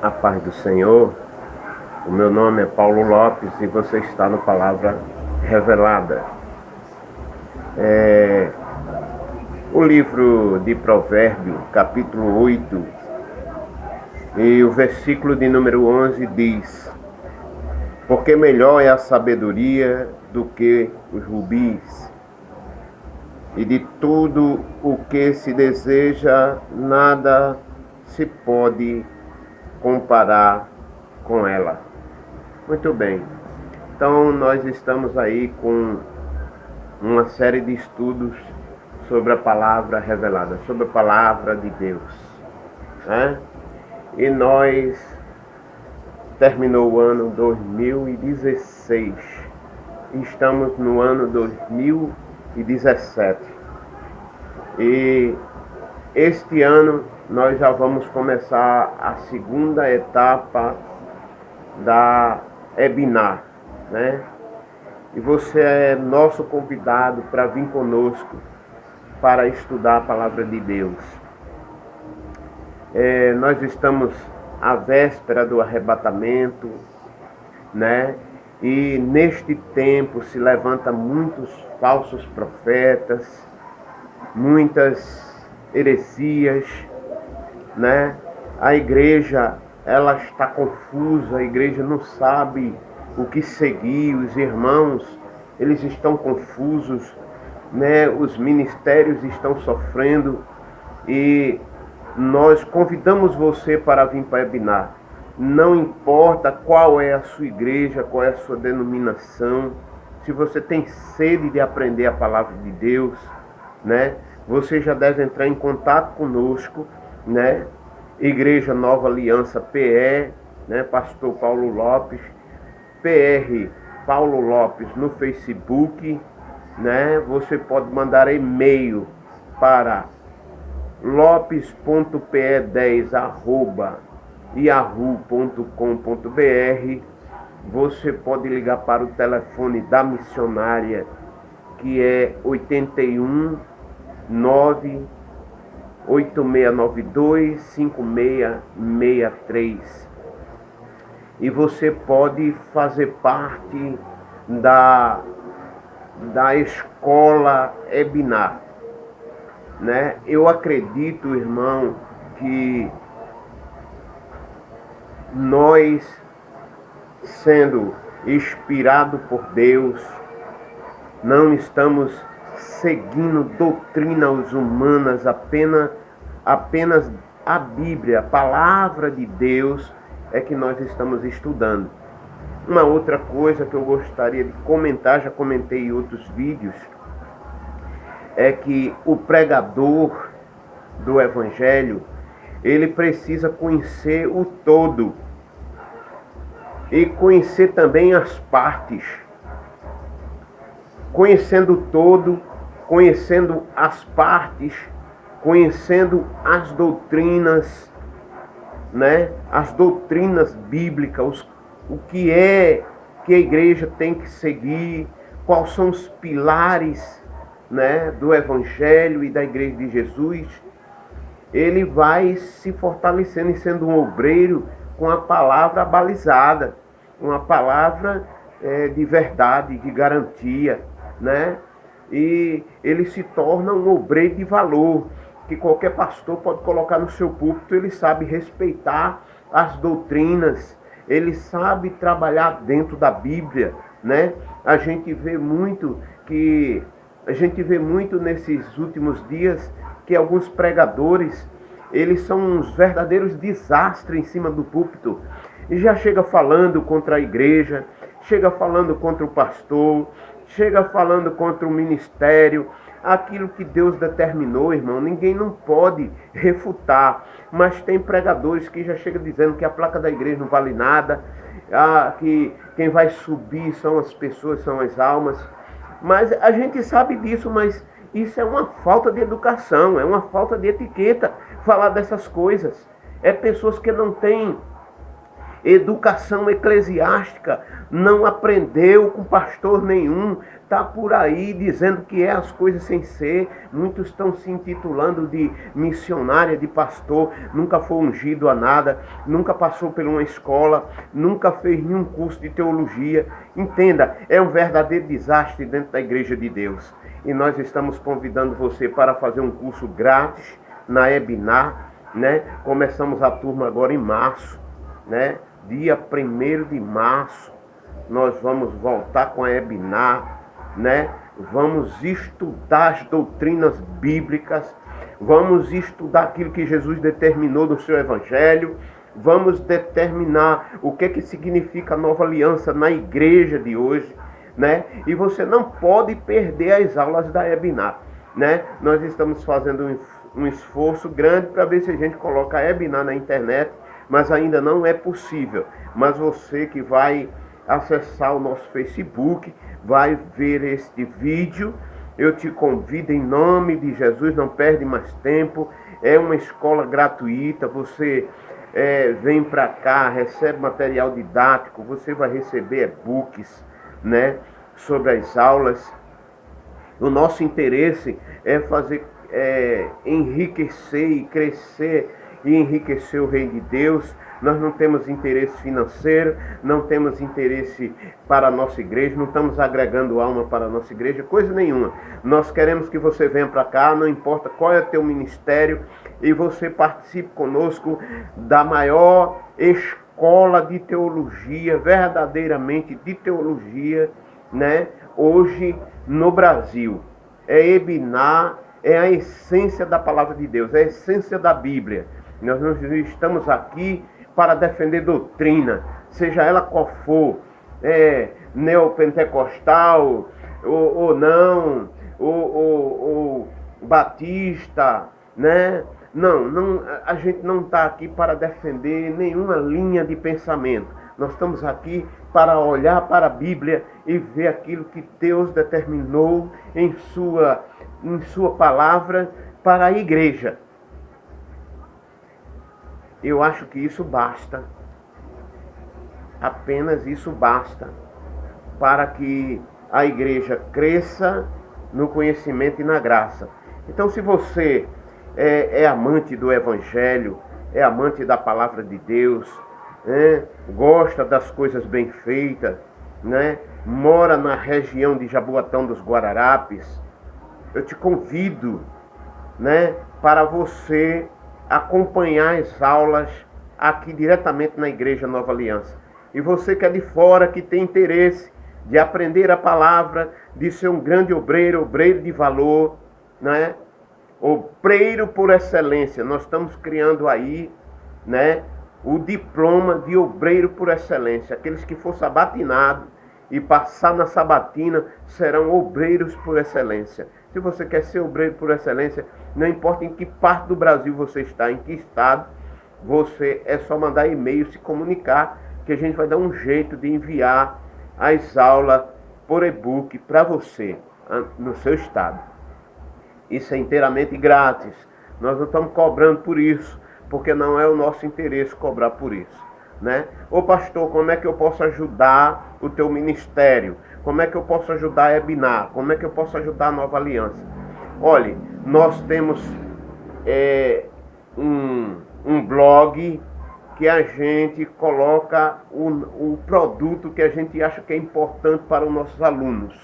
A paz do Senhor. O meu nome é Paulo Lopes e você está no Palavra Revelada. É, o livro de Provérbio, capítulo 8, e o versículo de número 11 diz: Porque melhor é a sabedoria do que os rubis, e de tudo o que se deseja, nada se pode comparar com ela. Muito bem. Então nós estamos aí com uma série de estudos sobre a palavra revelada, sobre a palavra de Deus. Né? E nós terminou o ano 2016. Estamos no ano 2017. E este ano nós já vamos começar a segunda etapa da Ebinar, né? E você é nosso convidado para vir conosco para estudar a palavra de Deus. É, nós estamos à véspera do arrebatamento, né? E neste tempo se levanta muitos falsos profetas, muitas heresias, né? A igreja, ela está confusa, a igreja não sabe o que seguir, os irmãos, eles estão confusos, né? Os ministérios estão sofrendo e nós convidamos você para vir para Ebinar. Não importa qual é a sua igreja, qual é a sua denominação, se você tem sede de aprender a palavra de Deus, né? Você já deve entrar em contato conosco né? Igreja Nova Aliança PE, né? Pastor Paulo Lopes, PR Paulo Lopes no Facebook, né? Você pode mandar e-mail para lopes.pe10 arroba yahoo.com.br você pode ligar para o telefone da missionária que é 81 9 8692-5663. E você pode fazer parte da, da escola Ebinar. Né? Eu acredito, irmão, que nós, sendo inspirado por Deus, não estamos seguindo doutrinas humanas, apenas, apenas a Bíblia, a palavra de Deus é que nós estamos estudando. Uma outra coisa que eu gostaria de comentar, já comentei em outros vídeos, é que o pregador do Evangelho, ele precisa conhecer o todo e conhecer também as partes. Conhecendo o todo, conhecendo as partes, conhecendo as doutrinas, né? As doutrinas bíblicas, os, o que é que a igreja tem que seguir, quais são os pilares, né, do evangelho e da igreja de Jesus. Ele vai se fortalecendo e sendo um obreiro com a palavra balizada, uma palavra é, de verdade, de garantia, né? e ele se torna um obreiro de valor, que qualquer pastor pode colocar no seu púlpito, ele sabe respeitar as doutrinas, ele sabe trabalhar dentro da Bíblia, né? A gente vê muito que a gente vê muito nesses últimos dias que alguns pregadores, eles são uns verdadeiros desastres em cima do púlpito. E já chega falando contra a igreja, chega falando contra o pastor, chega falando contra o ministério, aquilo que Deus determinou, irmão, ninguém não pode refutar. Mas tem pregadores que já chegam dizendo que a placa da igreja não vale nada, ah, que quem vai subir são as pessoas, são as almas. Mas a gente sabe disso, mas isso é uma falta de educação, é uma falta de etiqueta falar dessas coisas. É pessoas que não têm educação eclesiástica, não aprendeu com pastor nenhum, está por aí dizendo que é as coisas sem ser. Muitos estão se intitulando de missionária, de pastor, nunca foi ungido a nada, nunca passou por uma escola, nunca fez nenhum curso de teologia. Entenda, é um verdadeiro desastre dentro da igreja de Deus. E nós estamos convidando você para fazer um curso grátis na Ebinar, né? Começamos a turma agora em março, né? Dia 1 de março, nós vamos voltar com a Ebinar, né? Vamos estudar as doutrinas bíblicas, vamos estudar aquilo que Jesus determinou no seu evangelho, vamos determinar o que é que significa a nova aliança na igreja de hoje, né? E você não pode perder as aulas da Ebinar, né? Nós estamos fazendo um esforço grande para ver se a gente coloca a Ebinar na internet, mas ainda não é possível. Mas você que vai acessar o nosso Facebook, vai ver este vídeo, eu te convido em nome de Jesus, não perde mais tempo. É uma escola gratuita, você é, vem para cá, recebe material didático, você vai receber e-books né, sobre as aulas. O nosso interesse é fazer é, enriquecer e crescer e enriquecer o reino de Deus. Nós não temos interesse financeiro, não temos interesse para a nossa igreja, não estamos agregando alma para a nossa igreja, coisa nenhuma. Nós queremos que você venha para cá, não importa qual é o teu ministério, e você participe conosco da maior escola de teologia, verdadeiramente de teologia, né? Hoje no Brasil. É Ebinar é a essência da palavra de Deus, é a essência da Bíblia. Nós não estamos aqui para defender doutrina, seja ela qual for, é, neopentecostal ou, ou não, ou, ou, ou batista, né? Não, não, a gente não está aqui para defender nenhuma linha de pensamento. Nós estamos aqui para olhar para a Bíblia e ver aquilo que Deus determinou em sua em sua palavra para a igreja. Eu acho que isso basta. Apenas isso basta para que a igreja cresça no conhecimento e na graça. Então, se você é, é amante do Evangelho, é amante da palavra de Deus, né, gosta das coisas bem feitas, né, mora na região de Jaboatão dos Guararapes, eu te convido, né, para você acompanhar as aulas aqui diretamente na Igreja Nova Aliança. E você que é de fora, que tem interesse de aprender a palavra, de ser um grande obreiro, obreiro de valor, né? Obreiro por excelência. Nós estamos criando aí, né, o diploma de obreiro por excelência. Aqueles que for sabatinado e passar na sabatina serão obreiros por excelência. Se você quer ser obreiro por excelência, não importa em que parte do Brasil você está, em que estado, você é só mandar e-mail, se comunicar, que a gente vai dar um jeito de enviar as aulas por e-book para você, no seu estado. Isso é inteiramente grátis. Nós não estamos cobrando por isso, porque não é o nosso interesse cobrar por isso. Né? Ô pastor, como é que eu posso ajudar o teu ministério? Como é que eu posso ajudar a Ebinar? Como é que eu posso ajudar a Nova Aliança? Olhe, nós temos é, um, um blog que a gente coloca o, o produto que a gente acha que é importante para os nossos alunos,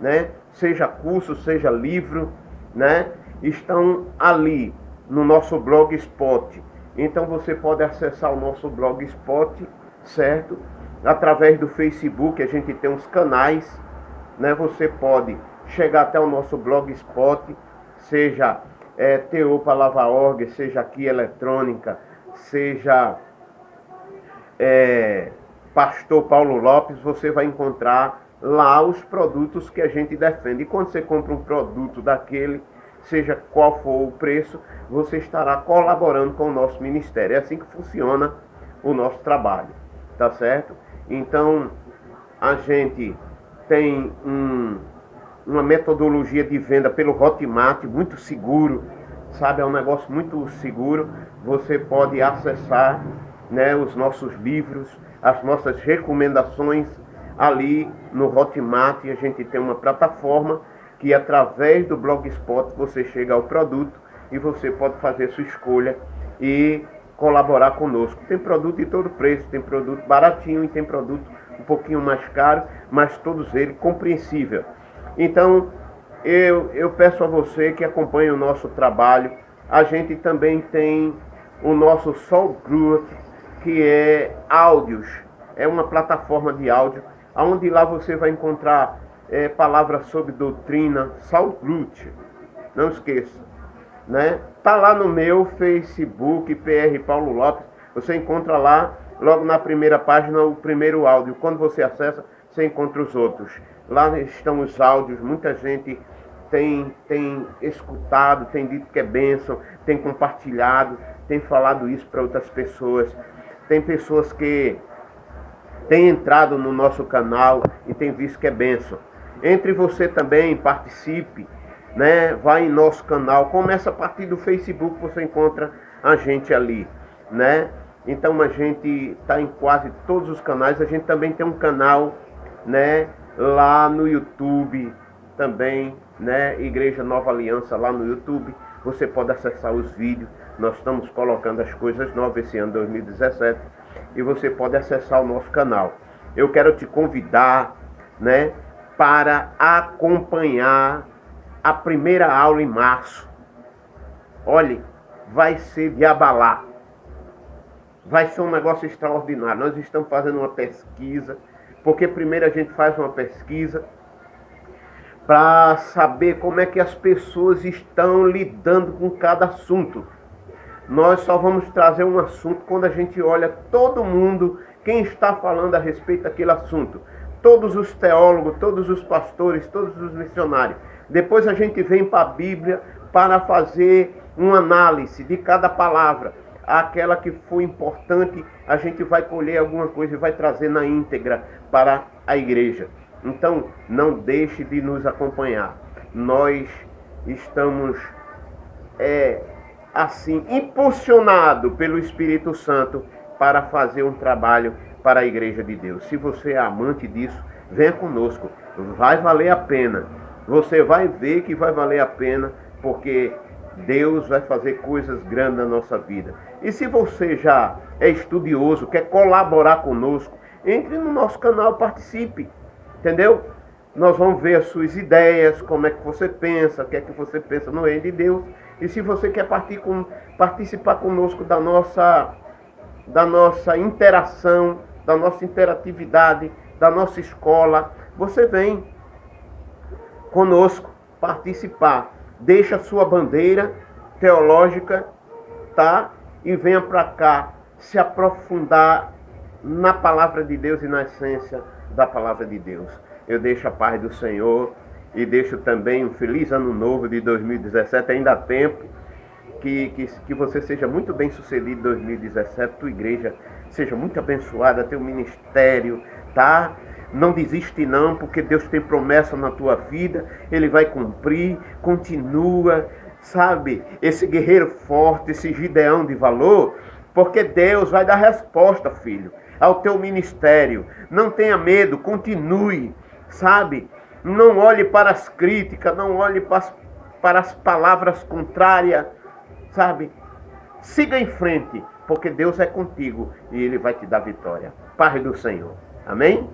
né? Seja curso, seja livro, né? Estão ali no nosso blogspot. Então você pode acessar o nosso blogspot, certo? Através do Facebook, a gente tem uns canais, né? Você pode chegar até o nosso blogspot, seja é, TO seja aqui eletrônica, seja é, Pastor Paulo Lopes, você vai encontrar lá os produtos que a gente defende. E quando você compra um produto daquele, seja qual for o preço, você estará colaborando com o nosso ministério. É assim que funciona o nosso trabalho, tá certo? Então, a gente tem um, uma metodologia de venda pelo Hotmart muito seguro, sabe? É um negócio muito seguro. Você pode acessar né, os nossos livros, as nossas recomendações ali no Hotmart. A gente tem uma plataforma que através do Blogspot você chega ao produto e você pode fazer sua escolha e colaborar conosco. Tem produto de todo preço, tem produto baratinho e tem produto um pouquinho mais caro, mas todos eles compreensível. Então, eu, eu peço a você que acompanhe o nosso trabalho. A gente também tem o nosso Soul Group, que é áudios. É uma plataforma de áudio, onde lá você vai encontrar é, palavras sobre doutrina, Soul Group. Não esqueça. Né? Tá lá no meu Facebook, PR Paulo Lopes. Você encontra lá, logo na primeira página, o primeiro áudio. Quando você acessa, você encontra os outros. Lá estão os áudios, muita gente tem, tem escutado, tem dito que é bênção, tem compartilhado, tem falado isso para outras pessoas. Tem pessoas que têm entrado no nosso canal e têm visto que é bênção. Entre você também, participe, né? Vai em nosso canal, começa a partir do Facebook, você encontra a gente ali, né? Então a gente está em quase todos os canais. A gente também tem um canal, né? Lá no YouTube também, né? Igreja Nova Aliança lá no YouTube. Você pode acessar os vídeos. Nós estamos colocando as coisas novas esse ano 2017 e você pode acessar o nosso canal. Eu quero te convidar, né, para acompanhar a primeira aula em março. Olhe, vai ser de abalar. Vai ser um negócio extraordinário. Nós estamos fazendo uma pesquisa, porque primeiro a gente faz uma pesquisa para saber como é que as pessoas estão lidando com cada assunto. Nós só vamos trazer um assunto quando a gente olha todo mundo, quem está falando a respeito daquele assunto. Todos os teólogos, todos os pastores, todos os missionários. Depois a gente vem para a Bíblia para fazer uma análise de cada palavra. Aquela que foi importante, a gente vai colher alguma coisa e vai trazer na íntegra para a igreja. Então, não deixe de nos acompanhar. Nós estamos é, assim, impulsionado pelo Espírito Santo para fazer um trabalho para a igreja de Deus. Se você é amante disso, venha conosco. Vai valer a pena. Você vai ver que vai valer a pena, porque Deus vai fazer coisas grandes na nossa vida. E se você já é estudioso, quer colaborar conosco, entre no nosso canal, participe. Entendeu? Nós vamos ver as suas ideias, como é que você pensa, o que é que você pensa no reino de Deus. E se você quer participar conosco da nossa, da nossa interação, da nossa interatividade, da nossa escola, você vem conosco participar. Deixa sua bandeira teológica, tá? E venha para cá se aprofundar na palavra de Deus e na essência da palavra de Deus. Eu deixo a paz do Senhor e deixo também um feliz ano novo de 2017, ainda há tempo. Que, que, que você seja muito bem sucedido em 2017, tua igreja seja muito abençoada, teu ministério, tá? Não desiste não, porque Deus tem promessa na tua vida, Ele vai cumprir, continua, sabe? Esse guerreiro forte, esse gideão de valor, porque Deus vai dar resposta, filho, ao teu ministério. Não tenha medo, continue, sabe? Não olhe para as críticas, não olhe para as, para as palavras contrárias, sabe? Siga em frente, porque Deus é contigo e Ele vai te dar vitória. Paz do Senhor. Amém?